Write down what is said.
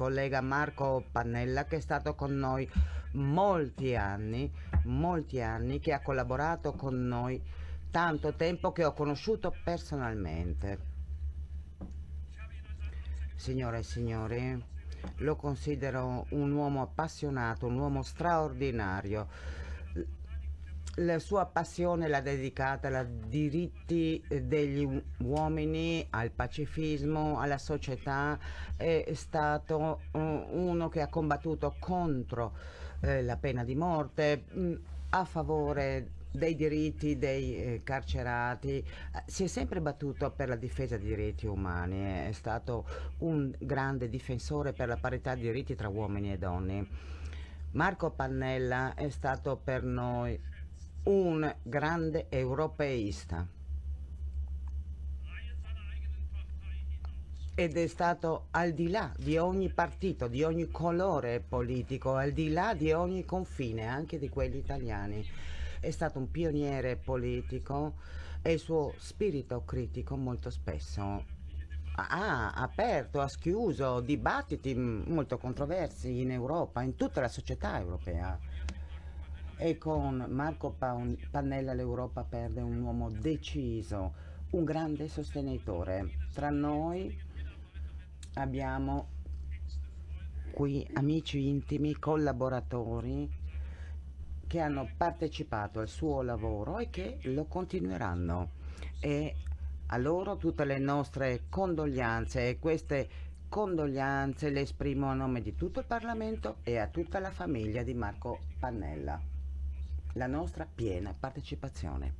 collega Marco Pannella che è stato con noi molti anni, molti anni, che ha collaborato con noi tanto tempo che ho conosciuto personalmente. Signore e signori, lo considero un uomo appassionato, un uomo straordinario. La sua passione l'ha dedicata ai diritti degli uomini, al pacifismo, alla società, è stato uh, uno che ha combattuto contro eh, la pena di morte, mm, a favore dei diritti dei eh, carcerati, eh, si è sempre battuto per la difesa dei diritti umani, è stato un grande difensore per la parità di diritti tra uomini e donne. Marco Pannella è stato per noi un grande europeista ed è stato al di là di ogni partito, di ogni colore politico, al di là di ogni confine, anche di quelli italiani è stato un pioniere politico e il suo spirito critico molto spesso ha aperto, ha schiuso dibattiti molto controversi in Europa, in tutta la società europea. E con Marco Pannella l'Europa perde un uomo deciso, un grande sostenitore. Tra noi abbiamo qui amici intimi, collaboratori che hanno partecipato al suo lavoro e che lo continueranno. E a loro tutte le nostre condoglianze e queste condoglianze le esprimo a nome di tutto il Parlamento e a tutta la famiglia di Marco Pannella. La nostra piena partecipazione.